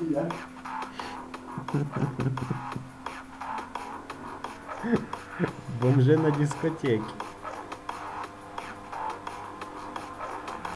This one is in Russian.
Я. Бомжи на дискотеке.